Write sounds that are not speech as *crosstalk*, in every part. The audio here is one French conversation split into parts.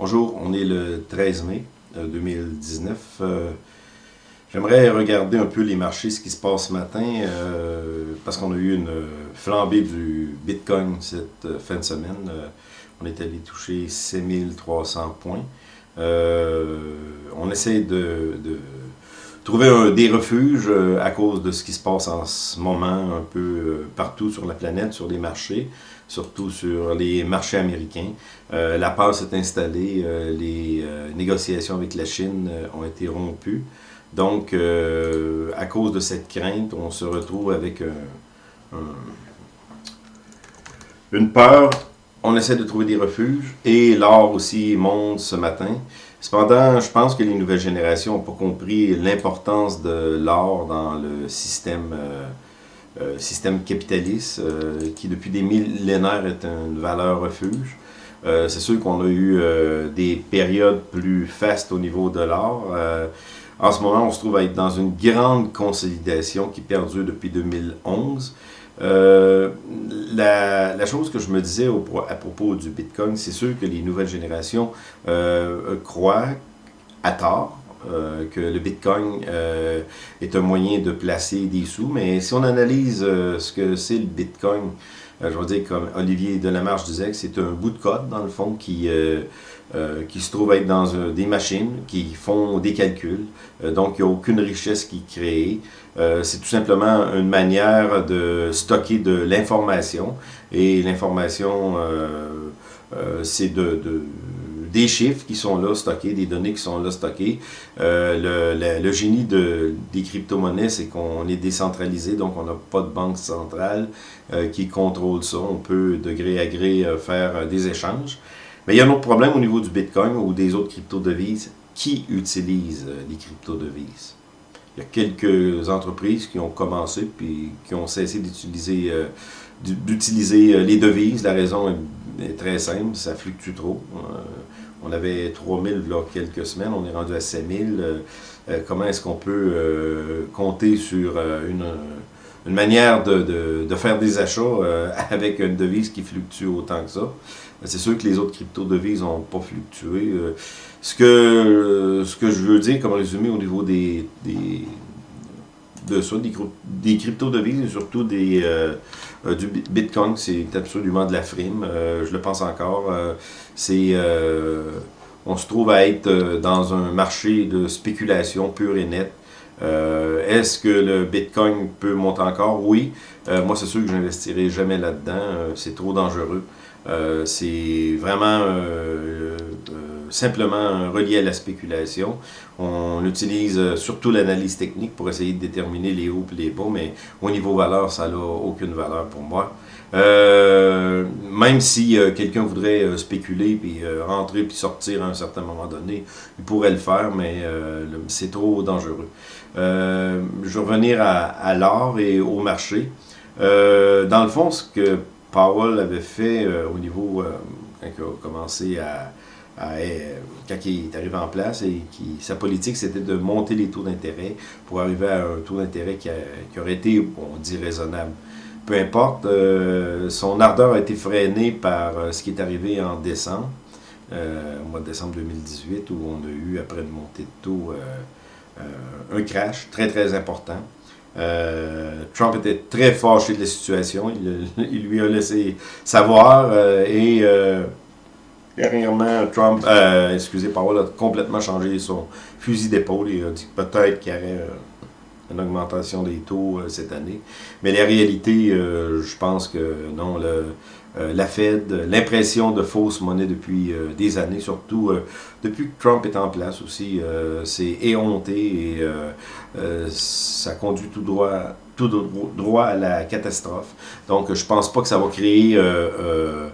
Bonjour, on est le 13 mai 2019. Euh, j'aimerais regarder un peu les marchés, ce qui se passe ce matin, euh, parce qu'on a eu une flambée du Bitcoin cette euh, fin de semaine. on est allé toucher 6300 points. on essaie de, trouver des refuges à cause de ce qui se passe en ce moment un peu partout sur la planète, sur les marchés surtout sur les marchés américains. Euh, la peur s'est installée, euh, les euh, négociations avec la Chine ont été rompues. Donc, à cause de cette crainte, on se retrouve avec une peur. On essaie de trouver des refuges et l'or aussi monte ce matin. Cependant, je pense que les nouvelles générations n'ont pas compris l'importance de l'or dans le système système capitaliste euh, qui depuis des millénaires est une valeur refuge. Euh, c'est sûr qu'on a eu des périodes plus fastes au niveau de l'or. en ce moment, on se trouve à être dans une grande consolidation qui perdure depuis 2011. la, la, chose que je me disais au, à propos du Bitcoin, c'est sûr que les nouvelles générations croient à tort euh, que le Bitcoin euh, est un moyen de placer des sous, mais si on analyse euh, ce que c'est le Bitcoin, je veux dire, comme Olivier Delamarche disait, c'est un bout de code, dans le fond, qui, qui se trouve être dans des machines qui font des calculs. donc, il n'y a aucune richesse qui est créée. c'est tout simplement une manière de stocker de l'information. Et l'information, c'est de des chiffres qui sont là stockés, des données qui sont là stockées. Euh, le, génie de, des crypto-monnaies, c'est qu'on est décentralisé, donc on n'a pas de banque centrale euh, qui contrôle ça. On peut, de gré à gré, euh, faire des échanges. Mais il y a un autre problème au niveau du Bitcoin ou des autres crypto-devises. Qui utilise les crypto-devises? Il y a quelques entreprises qui ont commencé puis qui ont cessé d'utiliser d'utiliser les devises. La raison est, très simple, ça fluctue trop. On avait 3000 il y a quelques semaines, on est rendu à 5000. Euh, euh, comment est-ce qu'on peut euh, compter sur une, manière de, faire des achats *laughs* avec une devise qui fluctue autant que ça? C'est sûr que les autres crypto-devises n'ont pas fluctué. ce, que, je veux dire comme résumé au niveau des de ça, des, crypto-devises et surtout des, du Bitcoin, c'est absolument de la frime. je le pense encore. on se trouve à être euh, dans un marché de spéculation pure et nette. Euh, est-ce que le Bitcoin peut monter encore? Oui. Euh, moi, c'est sûr que je n'investirai jamais là-dedans. c'est trop dangereux. c'est vraiment simplement relié à la spéculation. On utilise surtout l'analyse technique pour essayer de déterminer les hauts et les bas, mais au niveau valeur, ça n'a aucune valeur pour moi. Euh, même si euh, quelqu'un voudrait euh, spéculer, puis rentrer, puis sortir à un certain moment donné, il pourrait le faire, mais c'est trop dangereux. je vais revenir à, l'or et au marché. dans le fond, ce que Powell avait fait au niveau, quand il a commencé à, quand il est arrivé en place, et qui, sa politique, c'était de monter les taux d'intérêt pour arriver à un taux d'intérêt qui, qui, aurait été, on dit, raisonnable peu importe, euh, son ardeur a été freinée par euh, ce qui est arrivé en décembre, euh, au mois de décembre 2018, où on a eu, après une montée de taux, un crash très très important. Trump était très fâché de la situation, il, lui a laissé savoir et dernièrement, Trump, excusez, Powell a complètement changé son fusil d'épaule et a dit peut-être qu'il y aurait une augmentation des taux euh, cette année. Mais la réalité, euh, je pense que non, euh, la Fed, l'impression de fausse monnaie depuis des années, surtout depuis que Trump est en place aussi, c'est éhonté et ça conduit tout droit, tout droit à la catastrophe. Donc, je pense pas que ça va créer euh,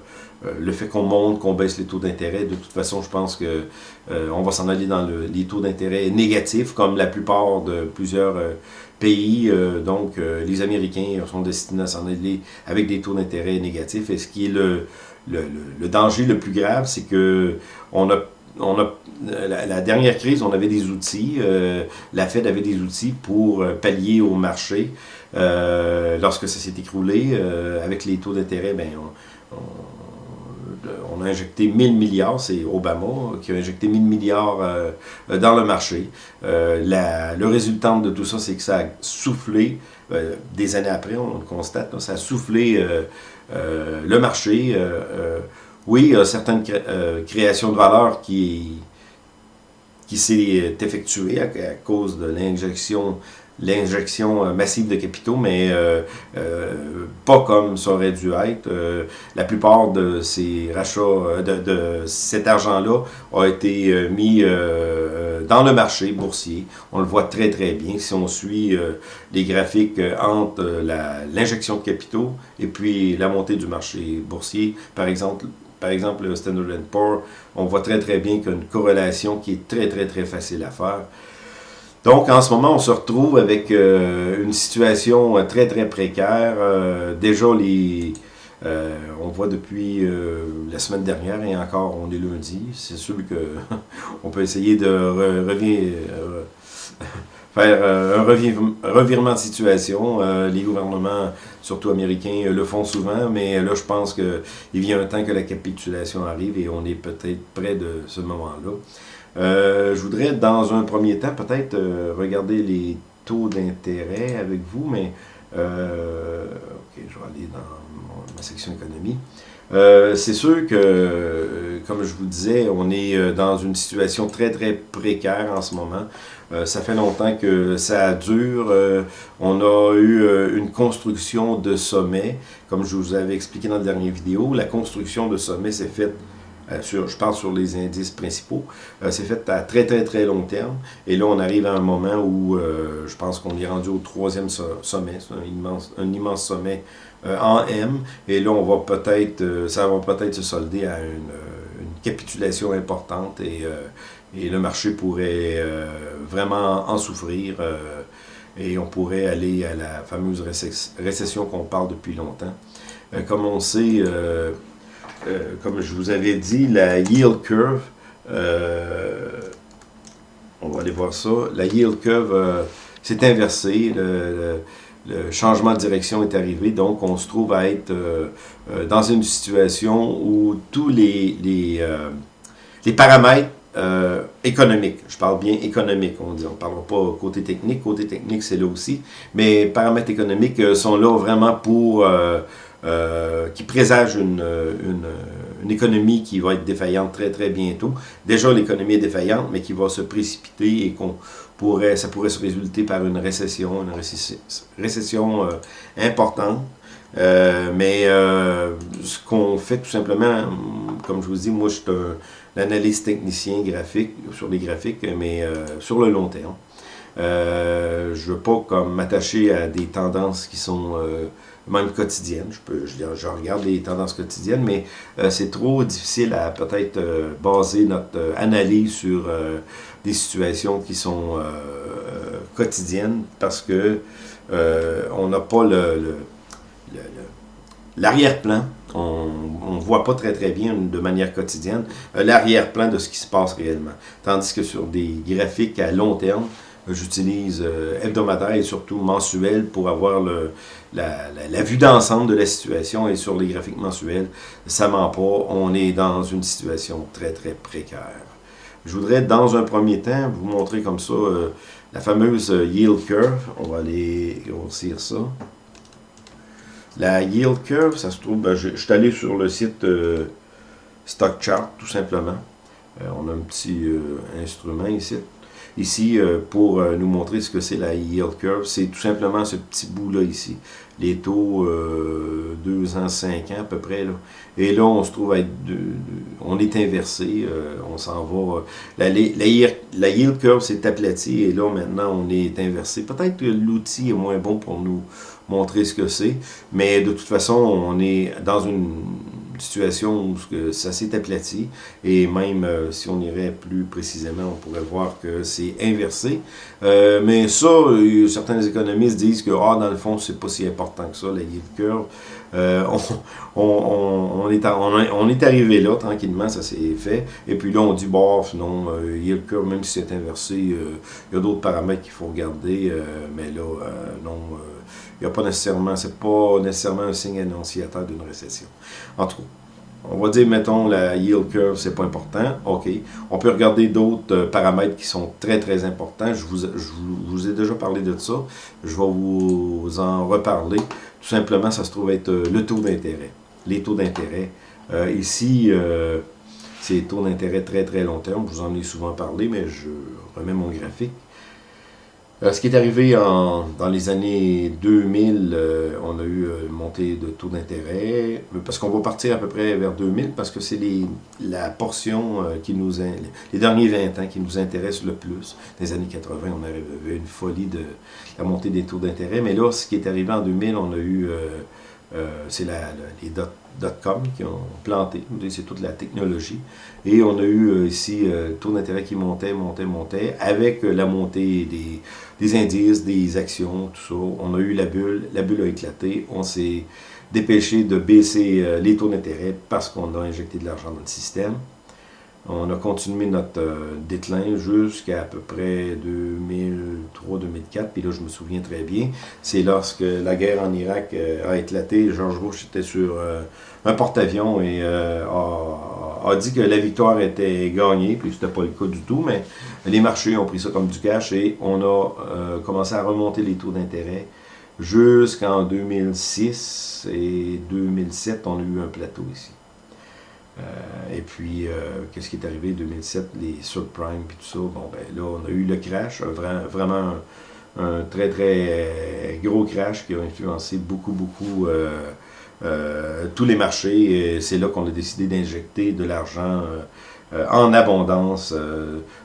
le fait qu'on monte, qu'on baisse les taux d'intérêt, de toute façon, je pense que euh, on va s'en aller dans les taux d'intérêt négatifs, comme la plupart de plusieurs euh, pays. donc, les Américains sont destinés à s'en aller avec des taux d'intérêt négatifs. Et ce qui est le, le, danger le plus grave, c'est que on a on a, la, dernière crise, on avait des outils, la Fed avait des outils pour pallier au marché. lorsque ça s'est écroulé, avec les taux d'intérêt, ben, on on a injecté 1000 milliards, c'est Obama qui a injecté 1000 milliards dans le marché. le résultat de tout ça, c'est que ça a soufflé, des années après, on le constate, ça a soufflé le marché. oui, il y a certaines créations de valeur qui qui s'est effectuée à, cause de l'injection l'injection euh, massive de capitaux, mais euh, euh, pas comme ça aurait dû être. la plupart de ces rachats, de, cet argent-là a été mis dans le marché boursier. On le voit très très bien si on suit les graphiques entre l'injection de capitaux et puis la montée du marché boursier. Par exemple, par exemple, le Standard Poor's, on voit très très bien qu'il y a une corrélation qui est très très très facile à faire. Donc, en ce moment, on se retrouve avec euh, une situation euh, très, très précaire. Euh, déjà, les, on voit depuis la semaine dernière, et encore, on est lundi, c'est sûr que *laughs* on peut essayer de *laughs* faire un revirement de situation. les gouvernements, surtout américains, le font souvent, mais là, je pense qu'il vient un temps que la capitulation arrive et on est peut-être près de ce moment-là. Euh, je voudrais, dans un premier temps, peut-être euh, regarder les taux d'intérêt avec vous, mais euh, ok, je vais aller dans ma section économie. c'est sûr que, comme je vous disais, on est dans une situation très, très précaire en ce moment. ça fait longtemps que ça dure. on a eu une construction de sommet. Comme je vous avais expliqué dans la dernière vidéo, la construction de sommet s'est faite euh, je parle sur les indices principaux, euh, c'est fait à très très très long terme. Et là, on arrive à un moment où euh, je pense qu'on est rendu au troisième sommet, un immense, un immense sommet en M. Et là, on va peut-être, ça va peut-être se solder à une, capitulation importante et, et, le marché pourrait vraiment en souffrir. et on pourrait aller à la fameuse récession qu'on parle depuis longtemps. comme on sait, euh, comme je vous avais dit, la yield curve, euh, on va aller voir ça, la yield curve euh, s'est inversée, le, changement de direction est arrivé, donc on se trouve à être dans une situation où tous les, paramètres économiques, je parle bien économique, on dit, on ne parlera pas côté technique, côté technique c'est là aussi, mais paramètres économiques sont là vraiment pour euh, qui présage une, une, une, économie qui va être défaillante très très bientôt. Déjà l'économie est défaillante, mais qui va se précipiter et qu'on pourrait, ça pourrait se résulter par une récession, une récession, euh, importante. Euh, mais ce qu'on fait tout simplement, comme je vous dis, moi je suis un analyste technicien graphique sur les graphiques, mais sur le long terme. je ne veux pas m'attacher à des tendances qui sont même quotidienne. Je, peux, je, regarde les tendances quotidiennes, mais euh, c'est trop difficile à peut-être euh, baser notre euh, analyse sur des situations qui sont quotidiennes parce que on n'a pas le, l'arrière-plan. On ne voit pas très très bien de manière quotidienne l'arrière-plan de ce qui se passe réellement. Tandis que sur des graphiques à long terme, J'utilise euh, hebdomadaire et surtout mensuel pour avoir la, vue d'ensemble de la situation et sur les graphiques mensuels, ça ment pas, on est dans une situation très très précaire. Je voudrais dans un premier temps vous montrer comme ça euh, la fameuse yield curve, on va aller grossir ça. La yield curve, ça se trouve, ben, je, suis allé sur le site euh, Stock Chart tout simplement. on a un petit instrument ici ici euh, pour euh, nous montrer ce que c'est la yield curve. C'est tout simplement ce petit bout-là ici. Les taux 2 euh, ans, 5 ans à peu près. Là. Et là, on se trouve à être... on est inversé. on s'en va... La, la, yield curve s'est aplatie et là, maintenant, on est inversé. Peut-être que l'outil est moins bon pour nous montrer ce que c'est. Mais de toute façon, on est dans une situation où ça s'est aplati et même euh, si on irait plus précisément, on pourrait voir que c'est inversé. Euh, mais ça, certains économistes disent que ah, dans le fond, c'est pas si important que ça, la yield curve. Euh, on, on, est on, est arrivé là, tranquillement, ça s'est fait. Et puis là, on dit, bon, non, yield curve, même si c'est inversé, il y a d'autres paramètres qu'il faut regarder, mais là, non, il n'y a pas nécessairement, c'est pas nécessairement un signe annonciateur d'une récession. En tout cas, on va dire, mettons, la yield curve, c'est pas important. OK. On peut regarder d'autres euh, paramètres qui sont très, très importants. Je vous, ai déjà parlé de ça. Je vais vous en reparler. Tout simplement, ça se trouve être euh, le taux d'intérêt. Les taux d'intérêt. Euh, ici, c'est taux d'intérêt très, très long terme. Je vous en ai souvent parlé, mais je remets mon graphique. Euh, ce qui est arrivé dans les années 2000, euh, on a eu une montée de taux d'intérêt, parce qu'on va partir à peu près vers 2000, parce que c'est la portion euh, qui nous, les derniers 20 ans qui nous intéresse le plus. Dans les années 80, on avait une folie de la montée des taux d'intérêt, mais là, ce qui est arrivé en 2000, on a eu, c'est les dot .com qui ont planté, c'est toute la technologie. Et on a eu euh, ici euh, taux d'intérêt qui montait, montait, montait, avec euh, la montée des, des, indices, des actions, tout ça. On a eu la bulle, la bulle a éclaté, on s'est dépêché de baisser les taux d'intérêt parce qu'on a injecté de l'argent dans le système. On a continué notre euh, déclin jusqu'à à peu près 2003-2004. Puis là, je me souviens très bien, c'est lorsque la guerre en Irak euh, a éclaté, George Bush était sur euh, un porte-avions et a, dit que la victoire était gagnée, puis c'était pas le cas du tout, mais les marchés ont pris ça comme du cash et on a commencé à remonter les taux d'intérêt jusqu'en 2006 et 2007, on a eu un plateau ici. Euh, et puis, euh, qu'est-ce qui est arrivé? en 2007, les subprimes et tout ça. Bon, ben là, on a eu le crash, vraiment un, très, très gros crash qui a influencé beaucoup, beaucoup euh, tous les marchés. C'est là qu'on a décidé d'injecter de l'argent en abondance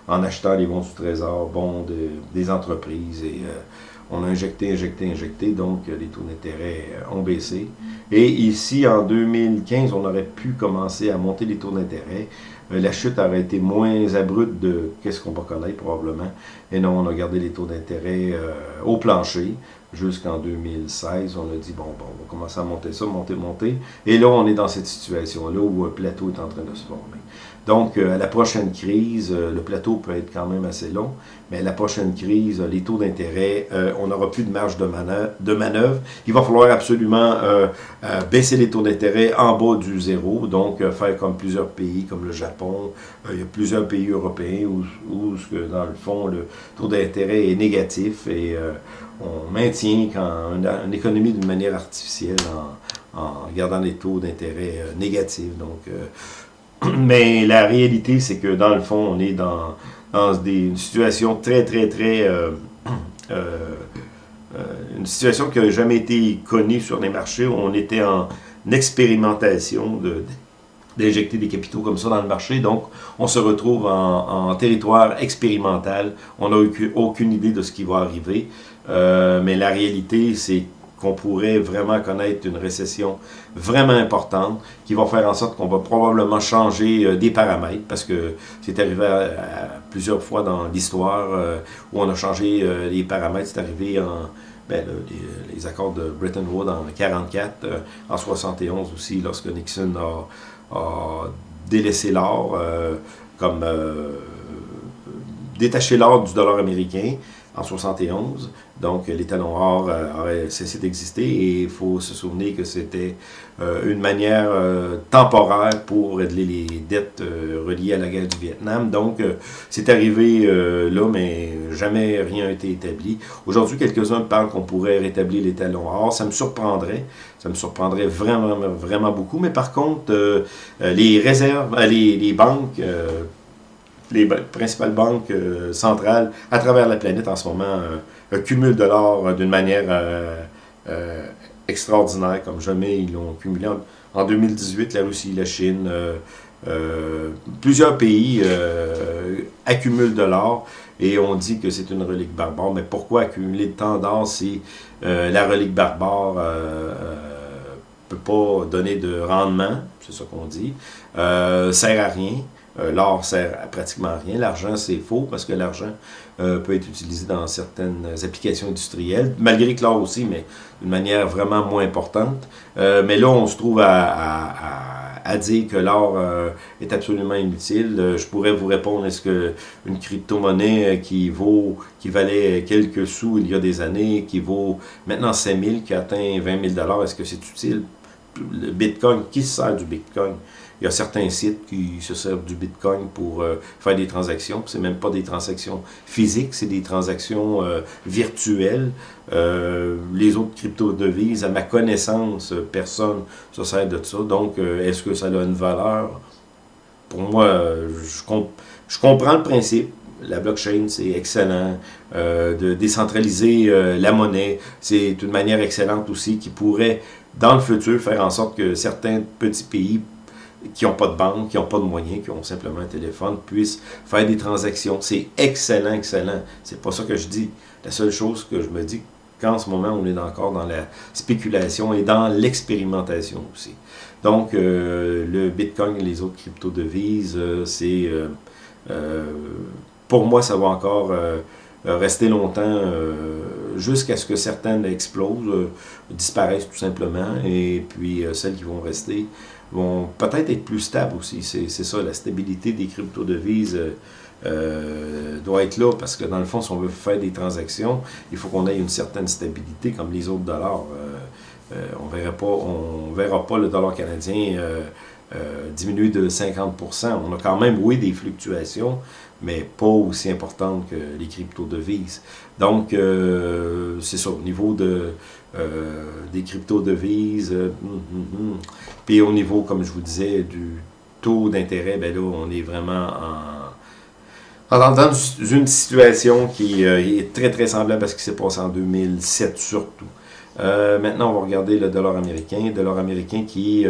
en achetant les bons du trésor, bons des entreprises et on a injecté, injecté, injecté, donc les taux d'intérêt euh, ont baissé. Et ici, en 2015, on aurait pu commencer à monter les taux d'intérêt. Euh, la chute aurait été moins abrupte de qu'est-ce qu'on va connaître probablement. Et non, on a gardé les taux d'intérêt euh, au plancher jusqu'en 2016. On a dit, bon, bon, on va commencer à monter ça, monter, monter. Et là, on est dans cette situation-là où un plateau est en train de se former. Donc, euh, à la prochaine crise, euh, le plateau peut être quand même assez long, mais à la prochaine crise, les taux d'intérêt, euh, on n'aura plus de marge de manœuvre, Il va falloir absolument baisser les taux d'intérêt en bas du zéro, donc faire comme plusieurs pays, comme le Japon. il y a plusieurs pays européens où, où, dans le fond, le taux d'intérêt est négatif et on maintient quand une, économie d'une manière artificielle en, en, gardant les taux d'intérêt négatifs. Donc, *clears throat* mais la réalité, c'est que dans le fond, on est dans, des, une situation très, très, très... Euh, *clears throat* euh, euh, une situation qui n'a jamais été connue sur les marchés. On était en expérimentation d'injecter des capitaux comme ça dans le marché. Donc, on se retrouve en, territoire expérimental. On n'a aucune idée de ce qui va arriver. mais la réalité, c'est qu'on pourrait vraiment connaître une récession vraiment importante qui va faire en sorte qu'on va probablement changer euh, des paramètres parce que c'est arrivé plusieurs fois dans l'histoire euh, où on a changé euh, les paramètres. C'est arrivé en ben, les, accords de Bretton Woods en 1944, en 71 aussi lorsque Nixon a, délaissé l'or comme détaché l'or du dollar américain en 71. Donc, les talons or euh, auraient cessé d'exister et il faut se souvenir que c'était euh, une manière euh, temporaire pour régler les dettes reliées à la guerre du Vietnam. Donc, c'est arrivé là, mais jamais rien n'a été établi. Aujourd'hui, quelques-uns parlent qu'on pourrait rétablir les talons or. Ça me surprendrait. Ça me surprendrait vraiment, vraiment beaucoup. Mais par contre, les réserves, les, les banques les principales banques euh, centrales à travers la planète en ce moment euh, cumulent de l'or euh, d'une manière extraordinaire, comme jamais ils l'ont cumulé. En, 2018, la Russie, la Chine, plusieurs pays accumulent de l'or et on dit que c'est une relique barbare. Mais pourquoi accumuler tant d'or si la relique barbare ne peut pas donner de rendement, c'est ça qu'on dit, sert à rien. Euh, l'or sert à pratiquement rien. L'argent, c'est faux parce que l'argent euh, peut être utilisé dans certaines applications industrielles, malgré que l'or aussi, mais d'une manière vraiment moins importante. Euh, mais là, on se trouve à, dire que l'or est absolument inutile. je pourrais vous répondre, est-ce qu'une crypto-monnaie qui vaut, qui valait quelques sous il y a des années, qui vaut maintenant 5000, qui atteint 20 000 est-ce que c'est utile? Le Bitcoin, qui se sert du Bitcoin? Il y a certains sites qui se servent du Bitcoin pour faire des transactions. C'est même pas des transactions physiques, c'est des transactions virtuelles. les autres crypto-devises, à ma connaissance, personne se sert de ça. Donc, est-ce que ça a une valeur? Pour moi, je, je comprends le principe la blockchain, c'est excellent. Euh, de décentraliser euh, la monnaie, c'est une manière excellente aussi qui pourrait, dans le futur, faire en sorte que certains petits pays qui n'ont pas de banque, qui n'ont pas de moyens, qui ont simplement un téléphone, puissent faire des transactions. C'est excellent, excellent. C'est pas ça que je dis. La seule chose que je me dis, qu'en ce moment, on est encore dans la spéculation et dans l'expérimentation aussi. Donc, euh, le Bitcoin et les autres crypto-devises, c'est pour moi, ça va encore euh, euh, rester longtemps euh, jusqu'à ce que certaines explosent, disparaissent tout simplement, et puis celles qui vont rester vont peut-être être plus stables aussi. C'est ça, la stabilité des crypto-devises doit être là, parce que dans le fond, si on veut faire des transactions, il faut qu'on ait une certaine stabilité comme les autres dollars. on verra pas, on verra pas le dollar canadien diminuer de 50%. On a quand même, oui, des fluctuations, mais pas aussi importante que les crypto-devises. Donc, euh, c'est ça, au niveau de, euh, des crypto-devises, euh, hum, hum, hum. puis au niveau, comme je vous disais, du taux d'intérêt, ben on est vraiment en, dans une situation qui est très, très semblable à ce qui s'est passé en 2007 surtout. maintenant, on va regarder le dollar américain. Le dollar américain qui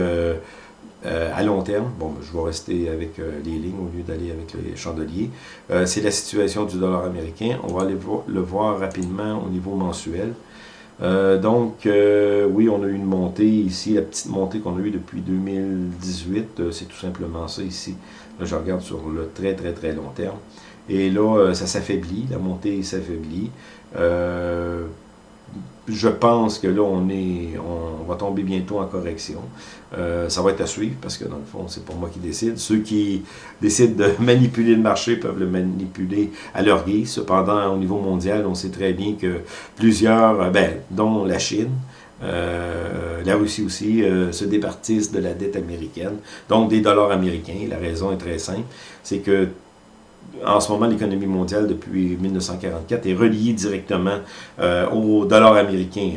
euh, à long terme, je vais rester avec euh, les lignes au lieu d'aller avec les chandeliers, euh, c'est la situation du dollar américain. On va aller le voir rapidement au niveau mensuel. Donc, oui, on a eu une montée ici, la petite montée qu'on a eue depuis 2018, c'est tout simplement ça ici. Là, je regarde sur le très, très, très long terme. Et là, ça s'affaiblit, la montée s'affaiblit je pense que là, on, est, on va tomber bientôt en correction. Euh, ça va être à suivre parce que dans le fond, c'est pas moi qui décide. Ceux qui décident de *laughs* manipuler le marché peuvent le manipuler à leur guise. Cependant, au niveau mondial, on sait très bien que plusieurs, euh, ben, dont la Chine, euh, la Russie aussi, se départissent de la dette américaine, donc des dollars américains. La raison est très simple, c'est que en ce moment, l'économie mondiale, depuis 1944, est reliée directement euh, au dollar américain.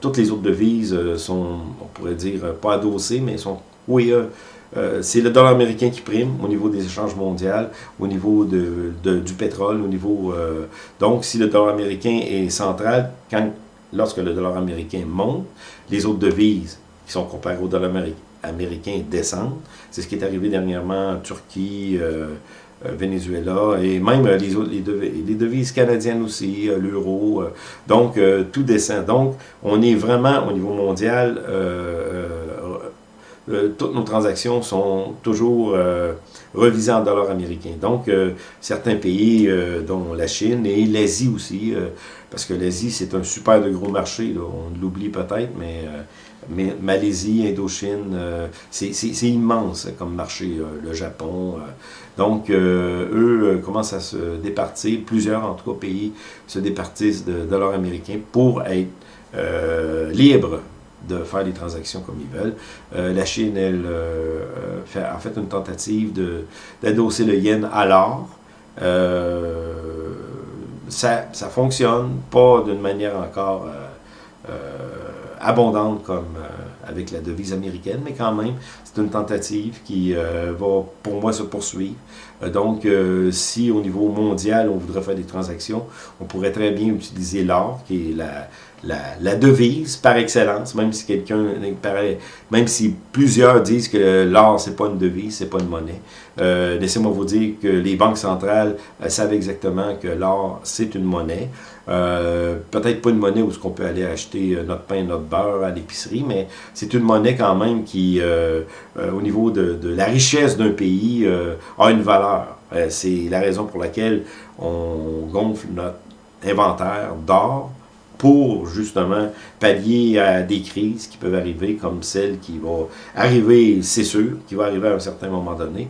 toutes les autres devises euh, sont, on pourrait dire, pas adossées, mais sont, oui, euh, c'est le dollar américain qui prime au niveau des échanges mondiaux, au niveau du pétrole, au niveau... donc, si le dollar américain est central, lorsque le dollar américain monte, les autres devises qui sont comparées au dollar américain américains descendent. C'est ce qui est arrivé dernièrement en Turquie, euh, euh, Venezuela, et même euh, les, autres, les, devises, canadiennes aussi, l'euro. donc, tout descend. Donc, on est vraiment, au niveau mondial, toutes nos transactions sont toujours revisées en dollars américains. Donc, certains pays, dont la Chine et l'Asie aussi, parce que l'Asie, c'est un super de gros marché, on l'oublie peut-être, mais Malaisie, Indochine, euh, c'est immense comme marché, euh, le Japon. Euh. donc, eux commencent à se départir, plusieurs en tout cas pays se départissent de dollars américains pour être libres de faire des transactions comme ils veulent. la Chine, elle, a fait une tentative d'adosser le yen à l'or. ça, ça fonctionne, pas d'une manière encore abondante comme euh, avec la devise américaine, mais quand même, c'est une tentative qui euh, va, pour moi, se poursuivre. Euh, donc, si au niveau mondial, on voudrait faire des transactions, on pourrait très bien utiliser l'or, qui est la, la, devise par excellence, même si plusieurs disent que l'or, c'est pas une devise, c'est pas une monnaie. Laissez-moi vous dire que les banques centrales savent exactement que l'or, c'est une monnaie. Euh, peut-être pas une monnaie où on peut aller acheter euh, notre pain, notre beurre à l'épicerie, mais c'est une monnaie quand même qui, euh, au niveau de, la richesse d'un pays, a une valeur. c'est la raison pour laquelle on gonfle notre inventaire d'or pour justement pallier à des crises qui peuvent arriver, comme celle qui va arriver, c'est sûr, qui va arriver à un certain moment donné.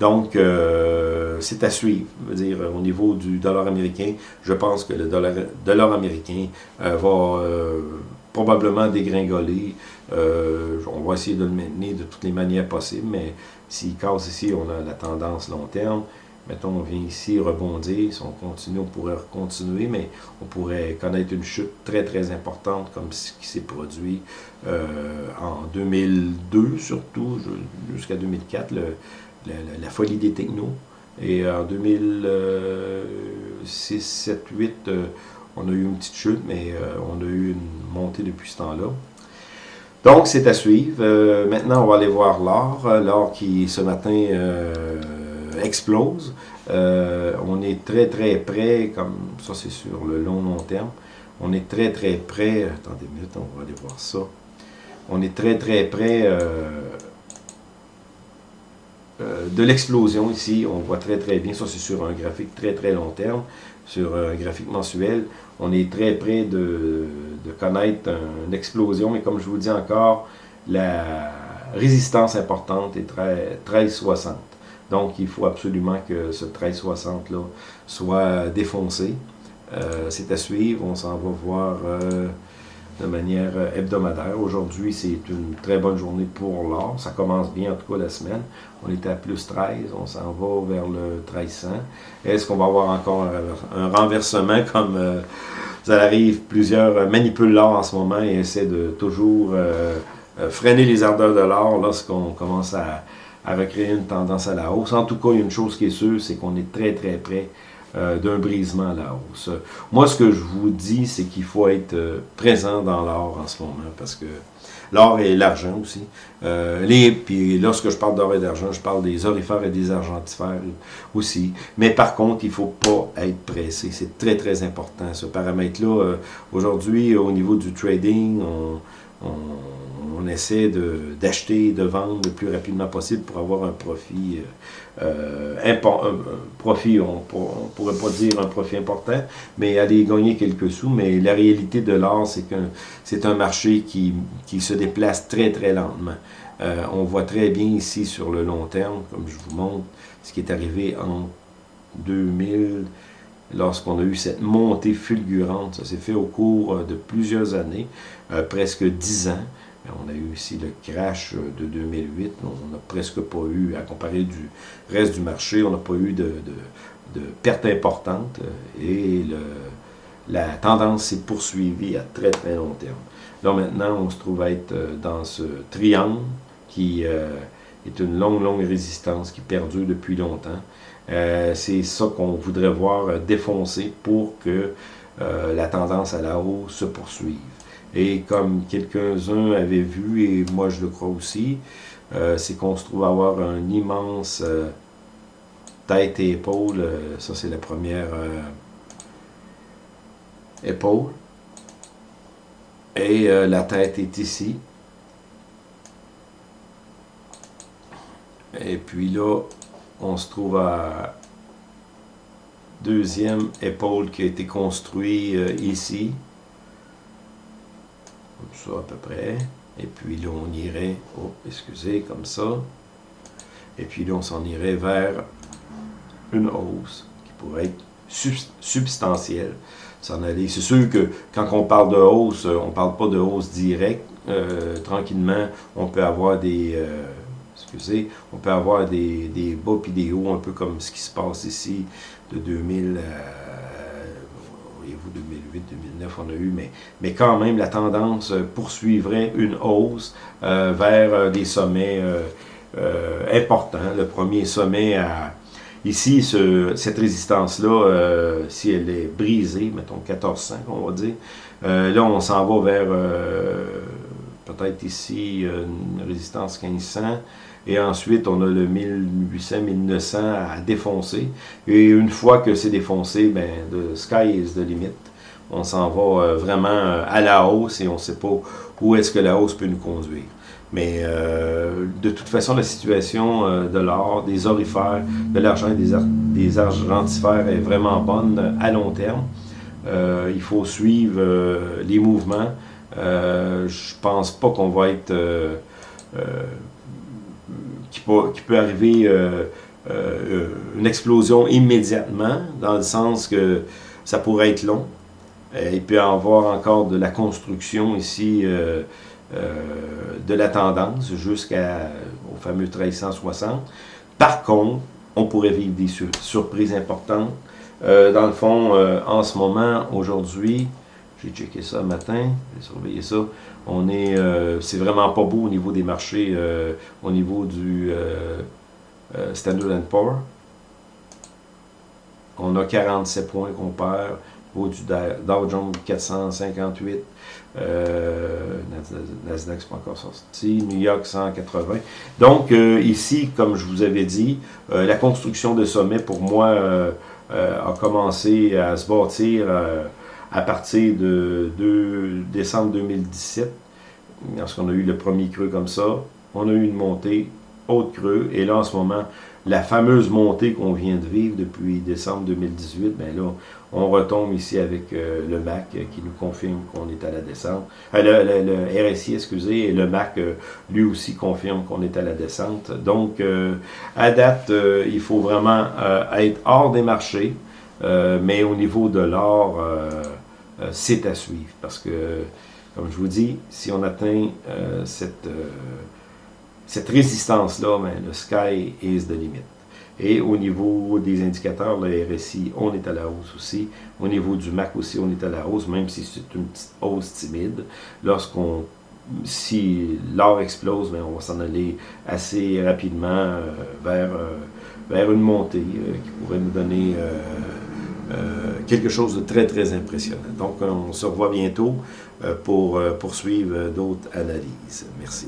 Donc, euh, c'est à suivre. Je veux dire, au niveau du dollar américain, je pense que le dollar, américain euh, va euh, probablement dégringoler on va essayer de le maintenir de toutes les manières possibles, mais s'il casse ici, on a la tendance long terme. Mettons, on vient ici rebondir. Si on continue, on pourrait continuer, mais on pourrait connaître une chute très, très importante, comme ce qui s'est produit en 2002, surtout, jusqu'à 2004, la, folie des technos. Et en 2006, 7, 8, on a eu une petite chute, mais euh, on a eu une montée depuis ce temps-là. Donc, c'est à suivre. Euh, maintenant, on va aller voir l'or. Euh, l'or qui, ce matin, explose. on est très, très près, comme ça, c'est sur le long, long terme. On est très, très près. Attendez une minute, on va aller voir ça. On est très, très près de l'explosion ici. On voit très, très bien. Ça, c'est sur un graphique très, très long terme. Sur un graphique mensuel on est très près de, connaître une explosion, mais comme je vous dis encore, la résistance importante est 1360. Donc, il faut absolument que ce 1360-là soit défoncé. Euh, c'est à suivre, on s'en va voir euh, de manière hebdomadaire. Aujourd'hui, c'est une très bonne journée pour l'or. Ça commence bien, en tout cas, la semaine. On était à plus 13, on s'en va vers le 1300. Est-ce qu'on va avoir encore un, renversement comme euh, ça arrive? Plusieurs manipulent l'or en ce moment et essaient de toujours euh, euh, freiner les ardeurs de l'or lorsqu'on commence à, à recréer une tendance à la hausse. En tout cas, il y a une chose qui est sûre, c'est qu'on est très très près euh, d'un brisement à la hausse. Moi, ce que je vous dis, c'est qu'il faut être euh, présent dans l'or en ce moment, parce que l'or et l'argent aussi. Euh, puis lorsque je parle d'or et d'argent, je parle des orifères et des argentifères aussi. Mais par contre, il ne faut pas être pressé. C'est très, très important, ce paramètre-là. Aujourd'hui, au niveau du trading, on essaie d'acheter, de, vendre le plus rapidement possible pour avoir un profit, euh, euh profit, on pourrait pas dire un profit important, mais aller gagner quelques sous. Mais la réalité de l'or, c'est que c'est un marché qui, se déplace très, très lentement. Euh, on voit très bien ici sur le long terme, comme je vous montre, ce qui est arrivé en 2000, lorsqu'on a eu cette montée fulgurante. Ça s'est fait au cours de plusieurs années, euh, presque 10 ans. On a eu ici le crash de 2008. On n'a presque pas eu, à comparer du reste du marché, on n'a pas eu de, de, pertes importantes. Et la tendance s'est poursuivie à très très long terme. Là maintenant, on se trouve être euh, dans ce triangle qui euh, est une longue, longue résistance qui perdure depuis longtemps. Euh, c'est ça qu'on voudrait voir défoncer pour que la tendance à la hausse se poursuive. Et comme quelques-uns avaient vu, et moi je le crois aussi, euh, c'est qu'on se trouve avoir un immense euh, tête et épaule. Euh, ça, c'est la première épaule. Et la tête est ici. Et puis là, on se trouve à deuxième épaule qui a été construit ici comme ça à peu près. Et puis là, on irait, oh, excusez, comme ça. Et puis là, on s'en irait vers une hausse qui pourrait être substantielle. C'est sûr que quand on parle de hausse, on ne parle pas de hausse directe. Euh, tranquillement, on peut avoir des... Euh, excusez, on peut avoir des, des bas puis des hauts, un peu comme ce qui se passe ici de 2000 à 2008, 2009, on a eu, mais, mais quand même, la tendance euh, poursuivrait une hausse euh, vers euh, des sommets importants. Le premier sommet à... Ici, cette résistance-là, si elle est brisée, mettons 1400, on va dire, là, on s'en va vers peut-être ici une résistance 1500, et ensuite on a le 1800-1900 à défoncer, et une fois que c'est défoncé, ben, the sky is the limit on s'en va euh, vraiment euh, à la hausse et on ne sait pas où est-ce que la hausse peut nous conduire. Mais euh, de toute façon, la situation de l'or, des orifères, de l'argent et des, des, argentifères est vraiment bonne à long terme. il faut suivre les mouvements. Je pense pas qu'on va être... Qui peut, qui, peut, arriver une explosion immédiatement, dans le sens que ça pourrait être long. Euh, il peut y avoir encore de la construction ici euh, de la tendance jusqu'au fameux 1360. Par contre, on pourrait vivre des surprises importantes. dans le fond, en ce moment, aujourd'hui, j'ai checké ça matin, j'ai surveillé ça. On est, c'est vraiment pas beau au niveau des marchés, au niveau du Standard Poor's. On a 47 points qu'on perd au du Dow Jones 458, euh, Nasdaq c'est pas encore sorti, New York 180. Donc euh, ici, comme je vous avais dit, euh, la construction de sommet pour moi a commencé à se bâtir à partir de, décembre 2017, lorsqu'on a eu le premier creux comme ça. On a eu une montée, autre creux, et là en ce moment, la fameuse montée qu'on vient de vivre depuis décembre 2018, ben là, on retombe ici avec euh, le MAC qui nous confirme qu'on est à la descente. Euh, le, RSI, excusez, et le MAC, euh, lui aussi, confirme qu'on est à la descente. Donc, à date, il faut vraiment être hors des marchés, mais au niveau de l'or, c'est à suivre. Parce que, comme je vous dis, si on atteint cette cette résistance-là, ben, le sky is the limit. Et au niveau des indicateurs, le RSI, on est à la hausse aussi. Au niveau du MAC aussi, on est à la hausse, même si c'est une petite hausse timide. Lorsqu'on, si l'or explose, ben, on va s'en aller assez rapidement euh, vers, euh, une montée euh, qui pourrait nous donner quelque chose de très, très impressionnant. Donc, on se revoit bientôt pour poursuivre d'autres analyses. Merci.